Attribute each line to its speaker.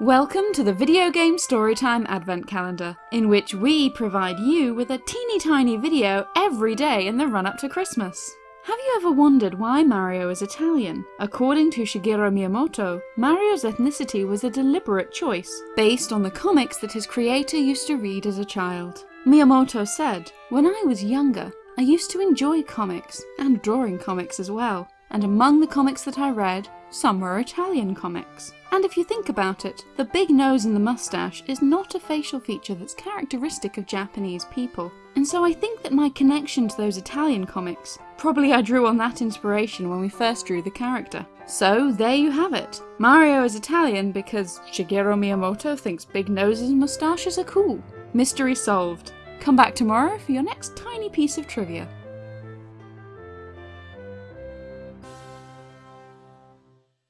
Speaker 1: Welcome to the Video Game Storytime Advent Calendar, in which we provide you with a teeny tiny video every day in the run up to Christmas. Have you ever wondered why Mario is Italian? According to Shigeru Miyamoto, Mario's ethnicity was a deliberate choice, based on the comics that his creator used to read as a child. Miyamoto said, When I was younger, I used to enjoy comics, and drawing comics as well, and among the comics that I read, some were Italian comics. And if you think about it, the big nose and the mustache is not a facial feature that's characteristic of Japanese people. And so I think that my connection to those Italian comics, probably I drew on that inspiration when we first drew the character. So there you have it. Mario is Italian because Shigeru Miyamoto thinks big noses and mustaches are cool. Mystery solved. Come back tomorrow for your next tiny piece of trivia.